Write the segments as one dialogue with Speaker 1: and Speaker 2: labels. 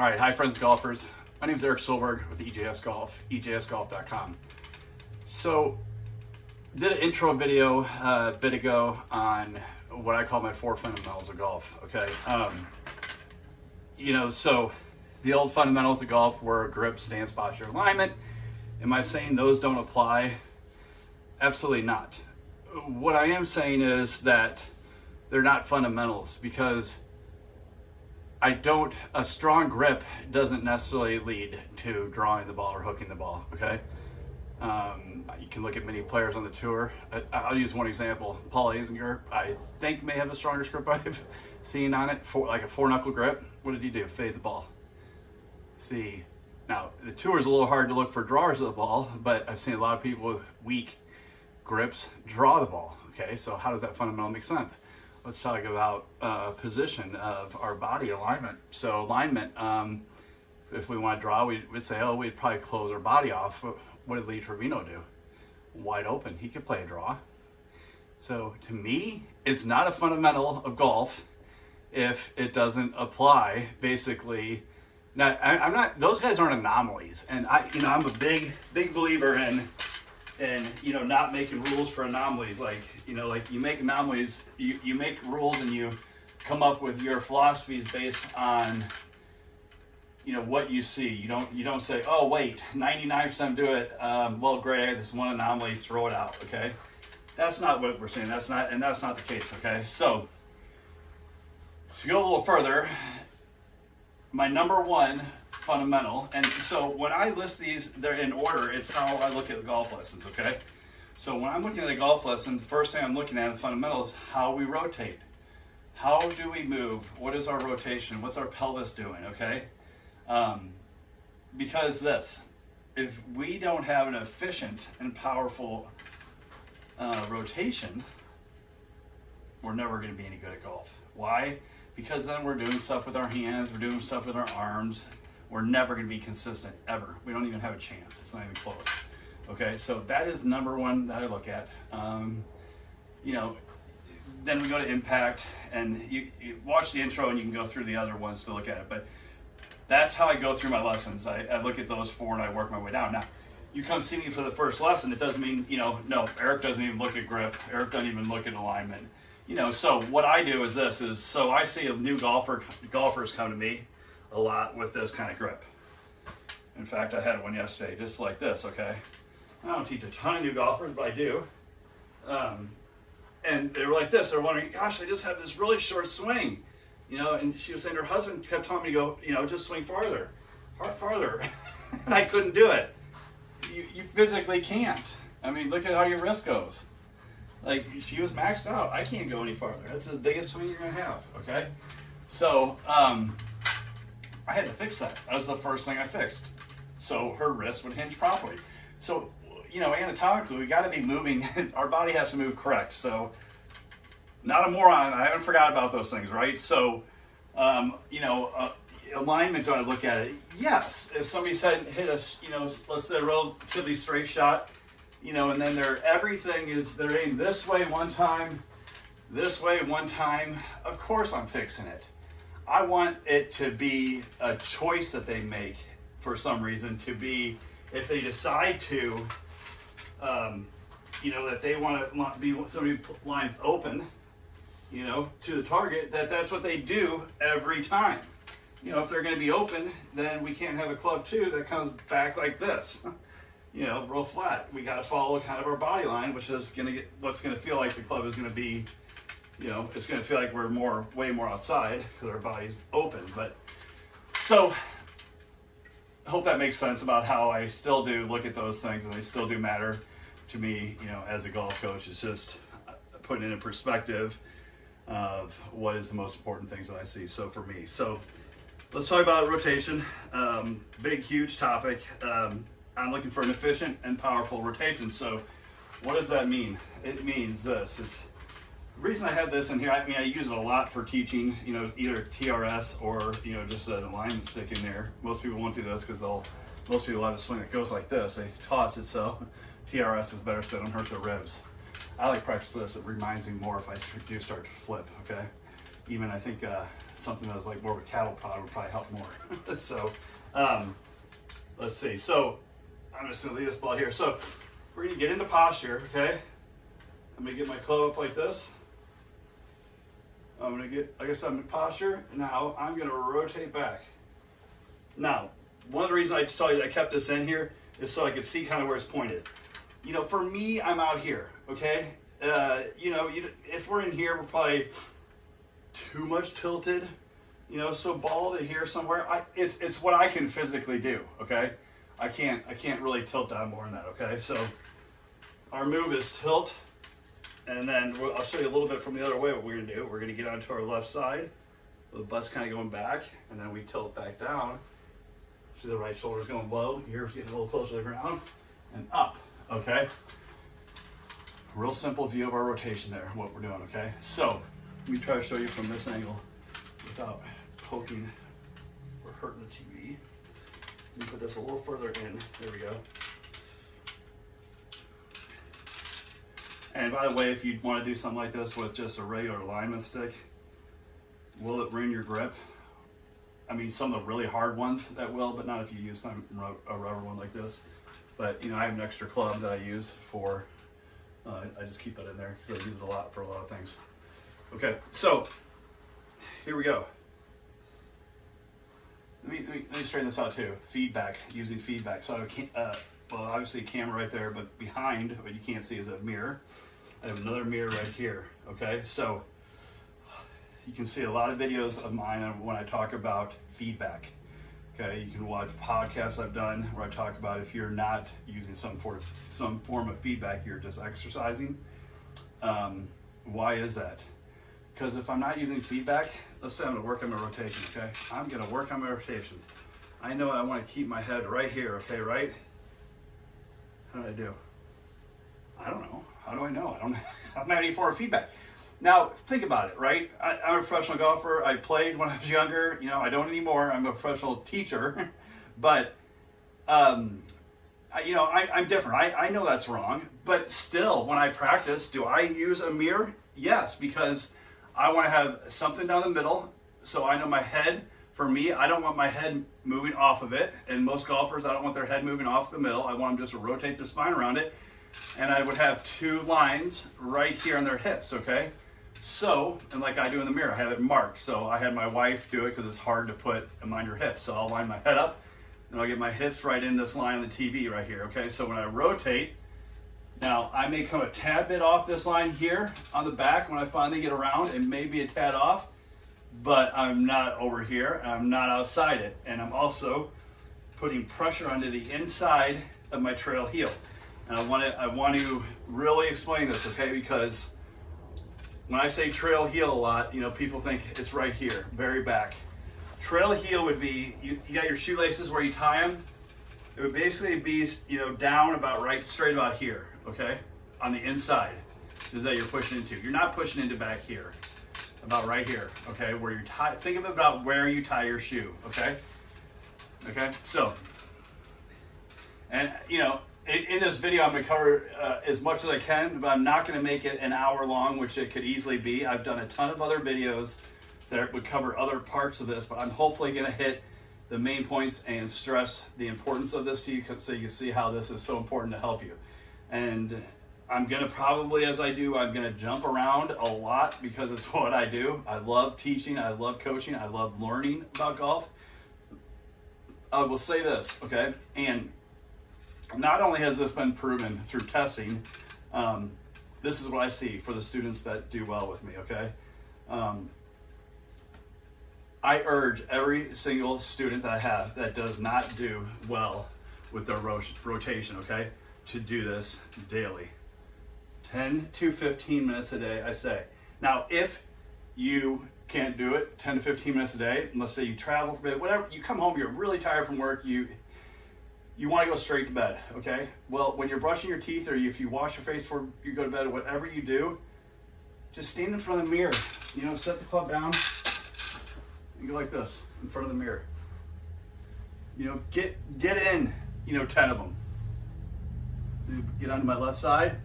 Speaker 1: All right, hi friends golfers. My name is Eric Solberg with EJS Golf, ejsgolf.com. So, did an intro video uh, a bit ago on what I call my four fundamentals of golf, okay? Um, you know, so the old fundamentals of golf were grip, stance, posture, alignment. Am I saying those don't apply? Absolutely not. What I am saying is that they're not fundamentals because I don't, a strong grip doesn't necessarily lead to drawing the ball or hooking the ball, okay? Um, you can look at many players on the tour. I, will use one example. Paul Azinger, I think may have the strongest grip I've seen on it, for like a four knuckle grip. What did he do? Fade the ball. See, now the tour is a little hard to look for drawers of the ball, but I've seen a lot of people with weak grips draw the ball. Okay, so how does that fundamental make sense? Let's talk about uh, position of our body alignment. So alignment, um, if we want to draw, we would say, oh, we'd probably close our body off. What did Lee Trevino do? Wide open. He could play a draw. So to me, it's not a fundamental of golf if it doesn't apply basically. Now, I, am not, those guys aren't anomalies. And I, you know, I'm a big, big believer in and you know not making rules for anomalies like you know like you make anomalies you, you make rules and you come up with your philosophies based on you know what you see. You don't you don't say oh wait 99% do it um, well great I had this one anomaly throw it out okay? That's not what we're saying that's not and that's not the case okay? So to go a little further my number one fundamental. And so when I list these, they're in order. It's how I look at the golf lessons, okay? So when I'm looking at a golf lesson, the first thing I'm looking at in fundamentals, how we rotate. How do we move? What is our rotation? What's our pelvis doing, okay? Um, because this, if we don't have an efficient and powerful uh, rotation, we're never going to be any good at golf. Why? Because then we're doing stuff with our hands, we're doing stuff with our arms, we're never going to be consistent ever. We don't even have a chance. It's not even close. Okay, so that is number one that I look at. Um, you know, then we go to impact and you, you, watch the intro and you can go through the other ones to look at it. But that's how I go through my lessons. I, I look at those four and I work my way down. Now, you come see me for the first lesson, it doesn't mean, you know, no, Eric doesn't even look at grip. Eric doesn't even look at alignment. You know, so what I do is this is, so I see a new golfer, golfers come to me a lot with this kind of grip. In fact, I had one yesterday just like this, okay? I don't teach a ton of new golfers, but I do. Um, and they were like this, they're wondering, gosh, I just have this really short swing. You know, and she was saying her husband kept telling me to go, you know, just swing farther, farther. and I couldn't do it. You, you physically can't. I mean, look at how your wrist goes. Like, she was maxed out. I can't go any farther. That's the biggest swing you're going to have, okay? So, um, I had to fix that. That was the first thing I fixed. So her wrist would hinge properly. So, you know, anatomically, we got to be moving. Our body has to move correct. So, not a moron. I haven't forgot about those things, right? So, um, you know, uh, alignment, do I look at it? Yes. If somebody's hit, hit us, you know, let's say a relatively straight shot, you know, and then they're, everything is, they're aimed this way one time, this way one time, of course I'm fixing it. I want it to be a choice that they make for some reason to be, if they decide to, um, you know, that they want to be somebody lines open, you know, to the target, that that's what they do every time. You know, if they're going to be open, then we can't have a club two that comes back like this, you know, real flat. We got to follow kind of our body line, which is going to get what's going to feel like the club is going to be you know, it's going to feel like we're more, way more outside because our body's open. But so I hope that makes sense about how I still do look at those things and they still do matter to me, you know, as a golf coach. It's just putting it in perspective of what is the most important things that I see. So for me, so let's talk about rotation. Um, big, huge topic. Um, I'm looking for an efficient and powerful rotation. So what does that mean? It means this. It's reason I have this in here, I mean, I use it a lot for teaching, you know, either TRS or, you know, just an alignment stick in there. Most people won't do this because they'll, most people have a swing that goes like this. They toss it so TRS is better so they don't hurt their ribs. I like practice this. It reminds me more if I do start to flip, okay? even I think uh, something that was like more of a cattle prod would probably help more. so um, let's see. So I'm just gonna leave this ball here. So we're gonna get into posture, okay? I'm gonna get my club up like this. I'm gonna get, like I said, I'm in posture. Now I'm gonna rotate back. Now, one of the reasons I saw I kept this in here is so I could see kind of where it's pointed. You know, for me, I'm out here, okay? Uh, you know, you, if we're in here, we're probably too much tilted, you know, so ball to here somewhere. I, it's, it's what I can physically do, okay? I can't, I can't really tilt down more than that, okay? So our move is tilt, and then I'll show you a little bit from the other way what we're gonna do. We're gonna get onto our left side, the butt's kind of going back, and then we tilt back down. See the right shoulder's going low, ears getting a little closer to the ground, and up, okay? Real simple view of our rotation there, what we're doing, okay? So, let me try to show you from this angle without poking or hurting the TV. Let me put this a little further in. There we go. And by the way, if you want to do something like this with just a regular alignment stick, will it ruin your grip? I mean, some of the really hard ones that will, but not if you use some a rubber one like this. But you know, I have an extra club that I use for. Uh, I just keep it in there because I use it a lot for a lot of things. Okay, so here we go. Let me, let me, let me straighten this out too. Feedback, using feedback. So I have, uh, well, obviously camera right there, but behind, what you can't see is a mirror. I have another mirror right here, okay? So you can see a lot of videos of mine when I talk about feedback. Okay, you can watch podcasts I've done where I talk about if you're not using some form of, some form of feedback, you're just exercising. Um, why is that? Because if I'm not using feedback, let's say I'm gonna work on my rotation, okay? I'm gonna work on my rotation. I know I wanna keep my head right here, okay, right? How do I do? I don't know. How do I know? I don't I'm not any form of feedback. Now, think about it, right? I, am a professional golfer. I played when I was younger. You know, I don't anymore. I'm a professional teacher. but, um, I, you know, I, I'm different. I, I know that's wrong. But still, when I practice, do I use a mirror? Yes, because I want to have something down the middle. So I know my head, for me, I don't want my head moving off of it. And most golfers, I don't want their head moving off the middle. I want them just to rotate their spine around it. And I would have two lines right here on their hips, okay? So, and like I do in the mirror, I have it marked. So I had my wife do it because it's hard to put them on your hips. So I'll line my head up and I'll get my hips right in this line on the TV right here. Okay, so when I rotate, now I may come a tad bit off this line here on the back when I finally get around. It may be a tad off, but I'm not over here. I'm not outside it. And I'm also putting pressure onto the inside of my trail heel. And I want to, I want to really explain this, okay? Because when I say trail heel a lot, you know, people think it's right here, very back. Trail heel would be, you, you got your shoelaces where you tie them. It would basically be, you know, down about right, straight about here, okay? On the inside is that you're pushing into. You're not pushing into back here, about right here, okay? Where you tie, think about where you tie your shoe, okay? Okay, so, and you know, in this video, I'm to cover uh, as much as I can, but I'm not to make it an hour long, which it could easily be. I've done a ton of other videos that would cover other parts of this, but I'm hopefully to hit the main points and stress the importance of this to you so you can see how this is so important to help you. And I'm to probably, as I do, I'm to jump around a lot because it's what I do. I love teaching. I love coaching. I love learning about golf. I will say this, okay? And not only has this been proven through testing, um, this is what I see for the students that do well with me, okay? Um, I urge every single student that I have that does not do well with their rotation, okay, to do this daily. 10 to 15 minutes a day, I say. Now, if you can't do it 10 to 15 minutes a day, let's say you travel for a bit, whatever, you come home, you're really tired from work, you you want to go straight to bed, okay? Well, when you're brushing your teeth or if you wash your face before you go to bed, whatever you do, just stand in front of the mirror. You know, set the club down and go like this in front of the mirror. You know, get get in, you know, 10 of them. Get onto my left side.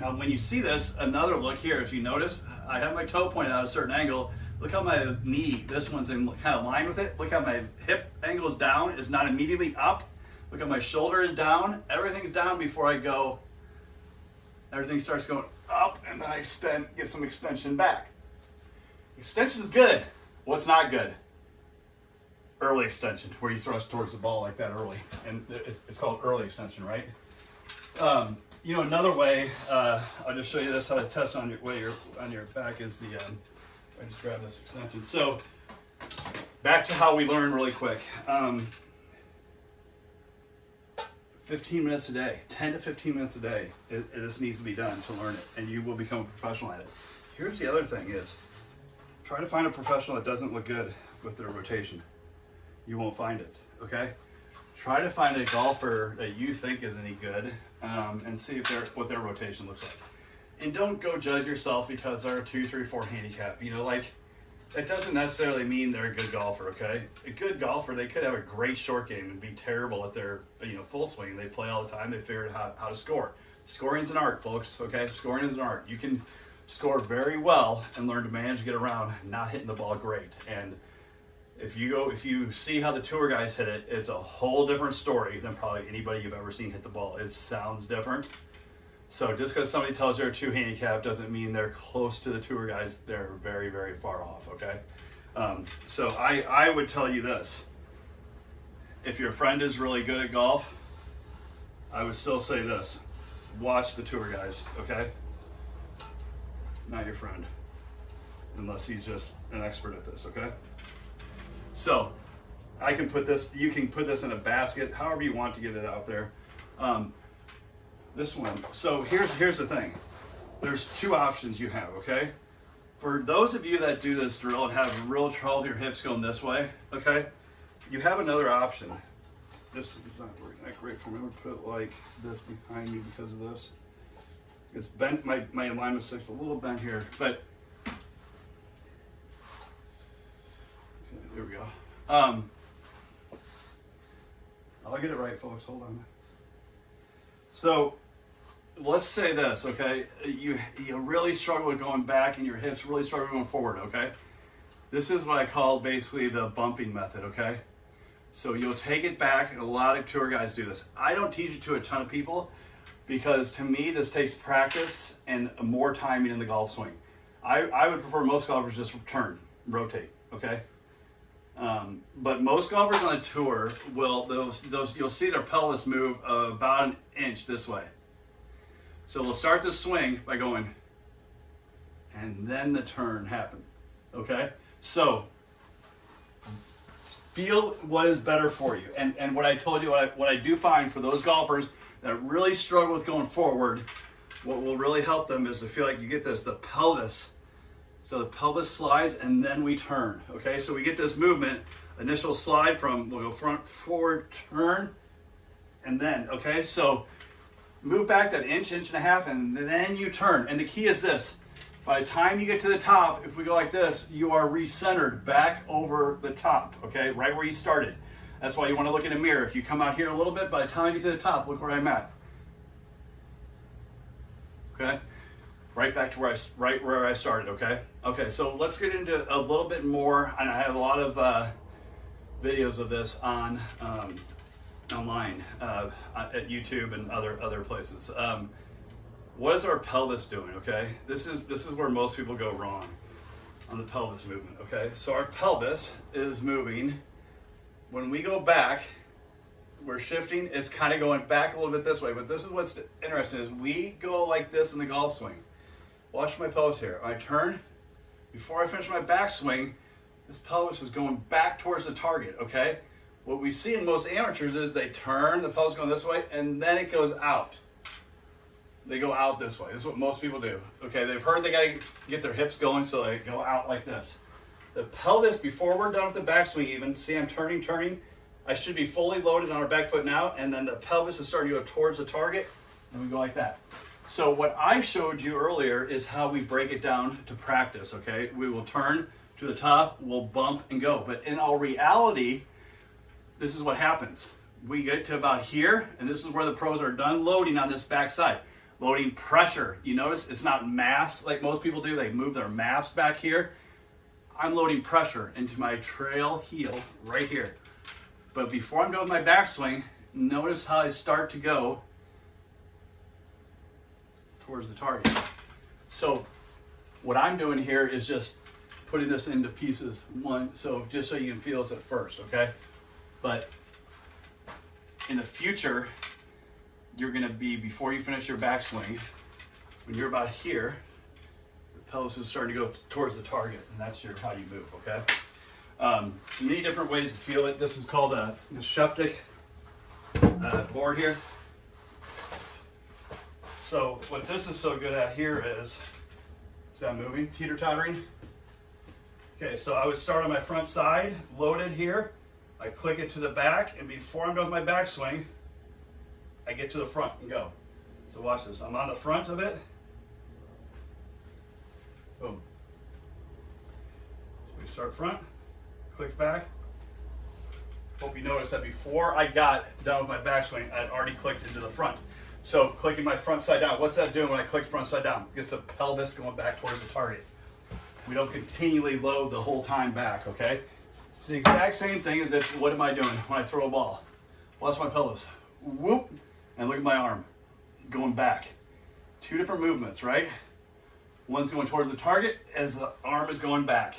Speaker 1: Now, when you see this, another look here, if you notice, I have my toe pointed out a certain angle. Look how my knee, this one's in kind of line with it. Look how my hip angle is down, is not immediately up. Look how my shoulder is down. Everything's down before I go. Everything starts going up and then I extend, get some extension back. Extension is good. What's not good? Early extension, where you thrust towards the ball like that early. And it's, it's called early extension, right? Um, you know, another way, uh, I'll just show you this, how to test on your way your on your back is the, um, I just grab this extension. So back to how we learn really quick. Um, 15 minutes a day, 10 to 15 minutes a day, it, this needs to be done to learn it, and you will become a professional at it. Here's the other thing is, try to find a professional that doesn't look good with their rotation. You won't find it, okay? Try to find a golfer that you think is any good um, and see if they're, what their rotation looks like. And don't go judge yourself because they're a two, three, four handicap. You know, like that doesn't necessarily mean they're a good golfer, okay? A good golfer, they could have a great short game and be terrible at their, you know, full swing. They play all the time. They figure out how, how to score. Scoring is an art, folks, okay? Scoring is an art. You can score very well and learn to manage, get around, not hitting the ball great. And if you go, if you see how the tour guys hit it, it's a whole different story than probably anybody you've ever seen hit the ball. It sounds different. So just because somebody tells you they're two handicap doesn't mean they're close to the tour guys. They're very, very far off, okay? Um, so I, I would tell you this. If your friend is really good at golf, I would still say this. Watch the tour guys, okay? Not your friend. Unless he's just an expert at this, okay? So I can put this, you can put this in a basket, however you want to get it out there. Um, this one. So here's, here's the thing. There's two options you have, okay? For those of you that do this drill and have real trouble with your hips going this way, okay? You have another option. This is not working that great for me. I'm gonna put it like this behind me because of this. It's bent, my, my alignment sticks a little bent here, but We go. Um, I'll get it right, folks. Hold on. So let's say this, okay? You you really struggle with going back, and your hips really struggle going forward, okay? This is what I call basically the bumping method, okay? So you'll take it back, and a lot of tour guys do this. I don't teach it to a ton of people because to me this takes practice and more timing in the golf swing. I, I would prefer most golfers just turn, rotate, okay? Um, but most golfers on a tour will those those you'll see their pelvis move about an inch this way. So we'll start the swing by going, and then the turn happens. Okay, so feel what is better for you. And and what I told you, what I, what I do find for those golfers that really struggle with going forward, what will really help them is to feel like you get this the pelvis so the pelvis slides and then we turn, okay? So we get this movement, initial slide from, we'll go front, forward, turn, and then, okay? So move back that inch, inch and a half, and then you turn. And the key is this, by the time you get to the top, if we go like this, you are recentered back over the top, okay? Right where you started. That's why you wanna look in a mirror. If you come out here a little bit, by the time you get to the top, look where I'm at. Okay? Right back to where I, right where I started, okay? Okay, so let's get into a little bit more, and I have a lot of uh, videos of this on um, online uh, at YouTube and other other places. Um, what is our pelvis doing, okay? This is, this is where most people go wrong on the pelvis movement, okay? So our pelvis is moving. When we go back, we're shifting, it's kind of going back a little bit this way, but this is what's interesting is we go like this in the golf swing. Watch my pelvis here. I turn, before I finish my backswing, this pelvis is going back towards the target, okay? What we see in most amateurs is they turn, the pelvis going this way, and then it goes out. They go out this way. This is what most people do. Okay, they've heard they gotta get their hips going, so they go out like this. The pelvis, before we're done with the backswing even, see I'm turning, turning, I should be fully loaded on our back foot now, and then the pelvis is starting to go towards the target, and we go like that. So what I showed you earlier is how we break it down to practice, okay? We will turn to the top, we'll bump and go. But in all reality, this is what happens. We get to about here, and this is where the pros are done loading on this back side. loading pressure. You notice it's not mass like most people do. They move their mass back here. I'm loading pressure into my trail heel right here. But before I'm done with my backswing, notice how I start to go towards the target. So what I'm doing here is just putting this into pieces one, so just so you can feel this at first, okay? But in the future, you're gonna be, before you finish your backswing, when you're about here, the pelvis is starting to go towards the target, and that's your how you move, okay? Um, many different ways to feel it. This is called a, a Sheptic uh, board here. So what this is so good at here is, is that moving, teeter-tottering? Okay, so I would start on my front side, loaded here. I click it to the back, and before I'm done with my backswing, I get to the front and go. So watch this. I'm on the front of it. Boom. So we start front, click back. Hope you notice that before I got done with my backswing, I'd already clicked into the front. So clicking my front side down, what's that doing when I click front side down? Gets the pelvis going back towards the target. We don't continually load the whole time back, okay? It's the exact same thing as if, what am I doing when I throw a ball? Watch my pelvis. Whoop, and look at my arm going back. Two different movements, right? One's going towards the target as the arm is going back.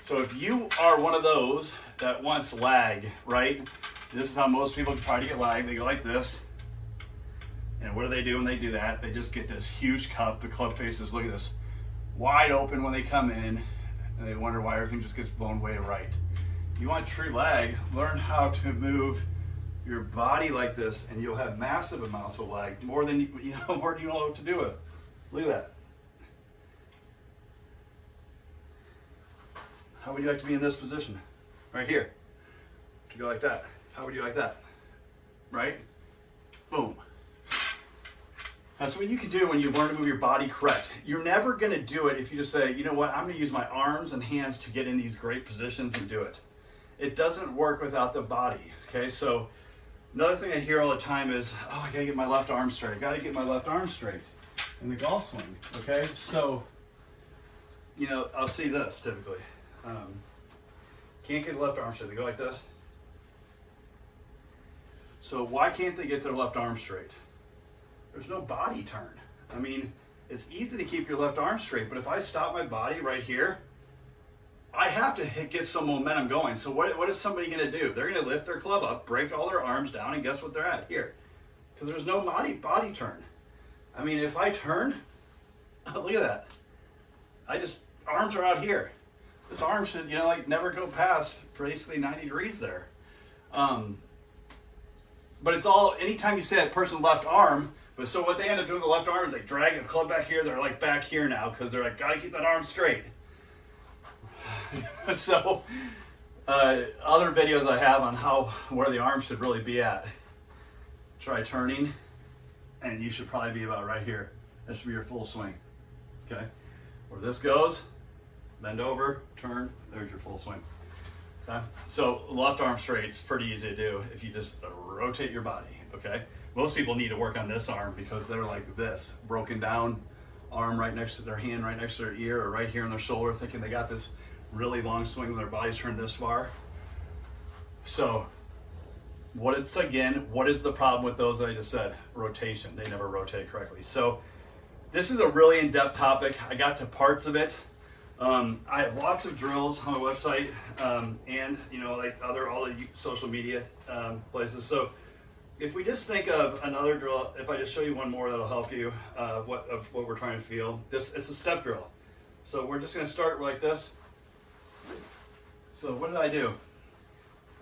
Speaker 1: So if you are one of those that wants lag, right? This is how most people try to get lag. They go like this. And what do they do when they do that? They just get this huge cup. The club faces, look at this, wide open when they come in. And they wonder why everything just gets blown way right. You want true lag, learn how to move your body like this and you'll have massive amounts of lag, more than you know, more than you know what to do with. Look at that. How would you like to be in this position? Right here. To go like that. How would you like that? Right? Boom. That's what you can do when you learn to move your body correct. You're never going to do it if you just say, you know what, I'm going to use my arms and hands to get in these great positions and do it. It doesn't work without the body. Okay, so another thing I hear all the time is, oh, I got to get my left arm straight. I got to get my left arm straight in the golf swing. Okay, so, you know, I'll see this typically. Um, can't get the left arm straight. They go like this. So why can't they get their left arm straight? There's no body turn. I mean, it's easy to keep your left arm straight, but if I stop my body right here, I have to hit, get some momentum going. So what, what is somebody gonna do? They're gonna lift their club up, break all their arms down, and guess what they're at? Here. Because there's no body, body turn. I mean, if I turn, look at that. I just, arms are out here. This arm should, you know, like never go past basically 90 degrees there. Um, but it's all, anytime you say that person left arm, but so what they end up doing with the left arm is they drag the club back here. They're like back here now because they're like, gotta keep that arm straight. so uh, other videos I have on how where the arm should really be at. Try turning, and you should probably be about right here. That should be your full swing. Okay, where this goes, bend over, turn. There's your full swing. Okay, so left arm straight is pretty easy to do if you just rotate your body. Okay. Most people need to work on this arm because they're like this, broken down arm right next to their hand, right next to their ear, or right here on their shoulder, thinking they got this really long swing when their body's turned this far. So what it's again, what is the problem with those that I just said? Rotation, they never rotate correctly. So this is a really in-depth topic. I got to parts of it. Um, I have lots of drills on my website um, and you know like other all the social media um, places. So if we just think of another drill, if I just show you one more that'll help you uh, what of what we're trying to feel. This it's a step drill. So we're just gonna start like this. So what did I do?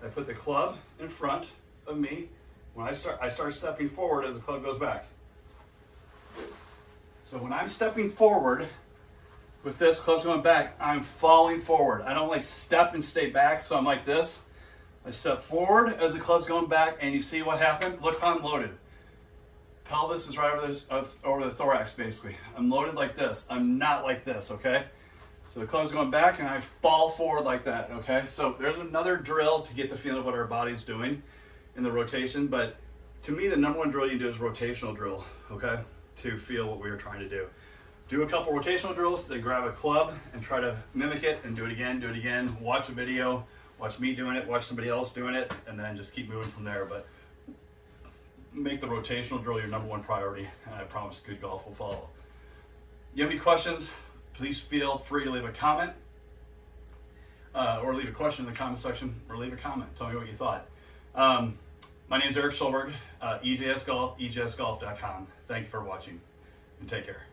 Speaker 1: I put the club in front of me. When I start, I start stepping forward as the club goes back. So when I'm stepping forward with this, club's going back, I'm falling forward. I don't like step and stay back, so I'm like this. I step forward as the club's going back, and you see what happened? Look how I'm loaded. Pelvis is right over, uh, over the thorax, basically. I'm loaded like this. I'm not like this, okay? So the club's going back, and I fall forward like that, okay? So there's another drill to get the feeling of what our body's doing in the rotation, but to me, the number one drill you do is rotational drill, okay? to feel what we are trying to do. Do a couple rotational drills, then grab a club and try to mimic it and do it again, do it again. Watch a video, watch me doing it, watch somebody else doing it, and then just keep moving from there. But make the rotational drill your number one priority, and I promise good golf will follow. You have any questions? Please feel free to leave a comment uh, or leave a question in the comment section or leave a comment. Tell me what you thought. Um, my name is Eric Schulberg, uh, EJS Golf, EJSGolf.com. Thank you for watching and take care.